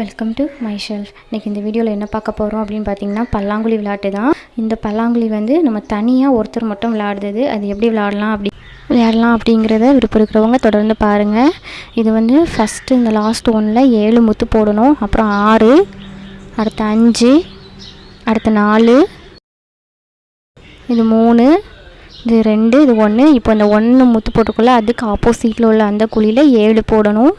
Welcome to my shelf இன்றைக்கி இந்த வீடியோவில் என்ன பார்க்க போகிறோம் அப்படின்னு பார்த்தீங்கன்னா பல்லாங்குழி விளையாட்டு தான். இந்த பல்லாங்குழி வந்து நம்ம தனியாக ஒருத்தர் மட்டும் விளையாடுறது. அது எப்படி விளையாடலாம் அப்படி விளையாடலாம் அப்படிங்கிறத விருப்பம் இருக்கிறவங்க தொடர்ந்து பாருங்கள் இது வந்து ஃபஸ்ட்டு இந்த லாஸ்ட் ஒன்னில் ஏழு முத்து போடணும். அப்புறம் ஆறு அடுத்து அஞ்சு அடுத்து நாலு. இது மூணு இது ரெண்டு இது ஒன்று இப்போ இந்த ஒன்று முத்து போட்டுக்குள்ள அதுக்கு ஆப்போசிட்டில் உள்ள அந்த குழியில் ஏழு போடணும்.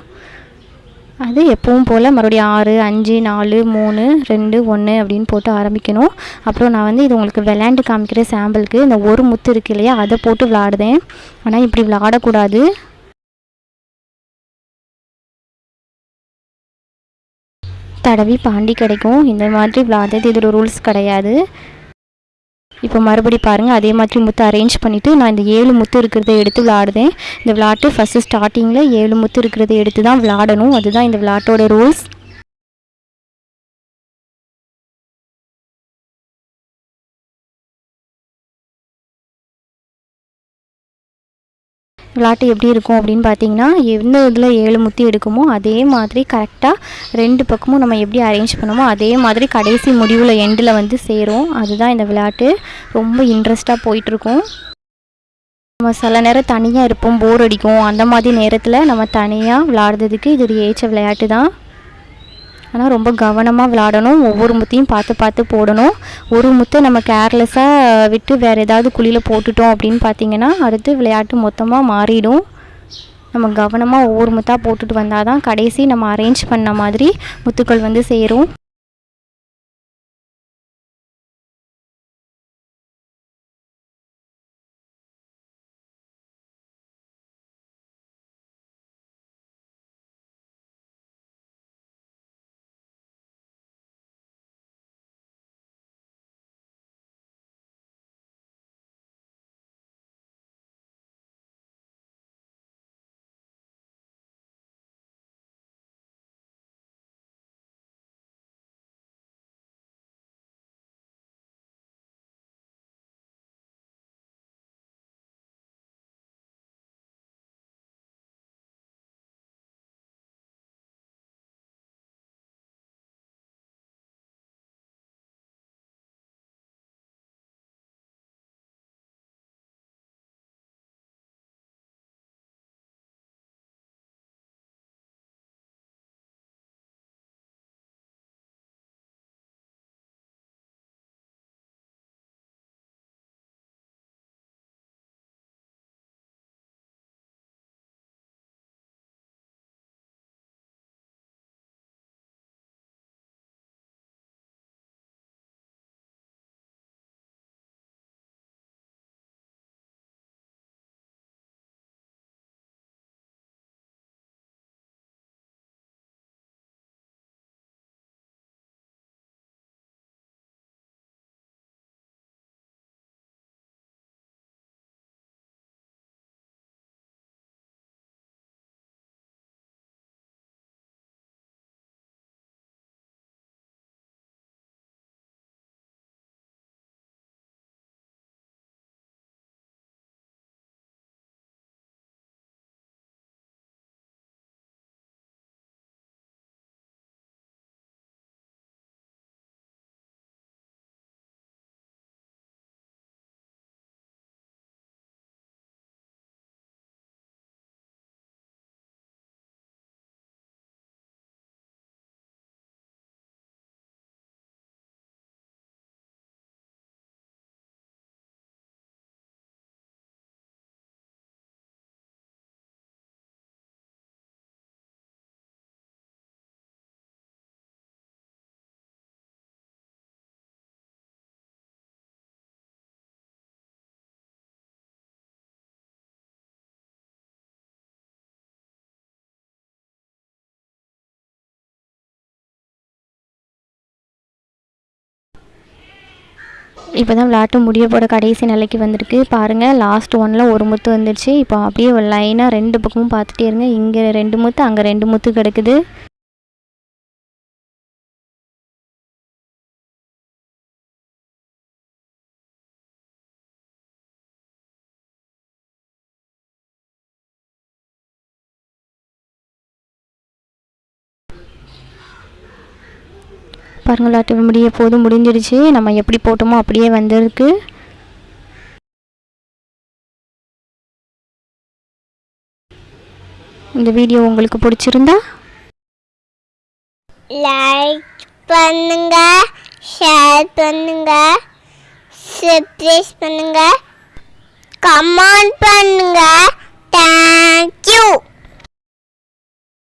அது எப்பவும் போல் மறுபடியும் ஆறு அஞ்சு நாலு மூணு ரெண்டு ஒன்று அப்படின்னு போட்டு ஆரம்பிக்கணும். அப்புறம் நான் வந்து இது உங்களுக்கு விளையாண்டு காமிக்கிற சாம்பிளுக்கு இந்த ஒரு முத்து இருக்கு இல்லையா அதை போட்டு விளாடுதேன் ஆனால் இப்படி விளாடக்கூடாது தடவி பாண்டி கிடைக்கும். இந்த மாதிரி விளாடுறது இதோட ரூல்ஸ் கிடையாது. இப்போ மறுபடி பாருங்கள் அதே மாதிரி முத்து அரேஞ்ச் பண்ணிவிட்டு நான் இந்த ஏழு முத்து இருக்கிறத எடுத்து விளாடுதேன். இந்த விளாட்டு ஃபஸ்ட்டு ஸ்டார்டிங்கில் ஏழு முத்து இருக்கிறத எடுத்து தான் விளாடணும். அதுதான் இந்த விளாட்டோட ரூல்ஸ் விளாட்டு எப்படி இருக்கும் அப்படின்னு பார்த்தீங்கன்னா எந்த இதில் ஏழு முத்தி எடுக்குமோ அதே மாதிரி கரெக்டாக ரெண்டு பக்கமும் நம்ம எப்படி அரேஞ்ச் பண்ணுமோ அதே மாதிரி கடைசி முடிவில் எண்டில் வந்து சேரும். அதுதான் இந்த விளையாட்டு. ரொம்ப இன்ட்ரெஸ்ட்டாக போயிட்டுருக்கும். நம்ம சில நேரம் தனியாக இருப்போம் போர் அடிக்கும். அந்த மாதிரி நேரத்தில் நம்ம தனியாக விளாடுறதுக்கு இது ஒரு ஏற்ற விளையாட்டு தான் ஆனால் ரொம்ப கவனமாக விளாடணும். ஒவ்வொரு முத்தையும் பார்த்து பார்த்து போடணும். ஒரு முத்தை நம்ம கேர்லெஸ்ஸாக விட்டு வேறு ஏதாவது குழியில் போட்டுட்டோம் அப்படின்னு பார்த்தீங்கன்னா அடுத்து விளையாட்டு மொத்தமாக மாறிடும். நம்ம கவனமாக ஒவ்வொரு முத்தாக போட்டுட்டு வந்தால் தான் கடைசி நம்ம அரேஞ்ச் பண்ண மாதிரி முத்துக்கள் வந்து சேரும். இப்போ தான் விளாட்டு முடிய போட கடைசி நிலைக்கு வந்திருக்கு. பாருங்கள் லாஸ்ட் ஒனில் ஒரு முத்து வந்துடுச்சு இப்போ அப்படியே லைனாக ரெண்டு பக்கமும் பார்த்துட்டே இருங்க. இங்கே ரெண்டு முத்து அங்கே ரெண்டு முத்து கிடக்குது. பாருங்க முடிய போதும் முடிஞ்சிடுச்சு நம்ம எப்படி போட்டோமோ அப்படியே வந்திருக்கு. இந்த வீடியோ உங்களுக்கு பிடிச்சிருந்தா? லைக் பண்ணுங்க ஷேர் பண்ணுங்க சப்ஸ்கிரைப் பண்ணுங்க கமெண்ட் பண்ணுங்க. தேங்க்யூ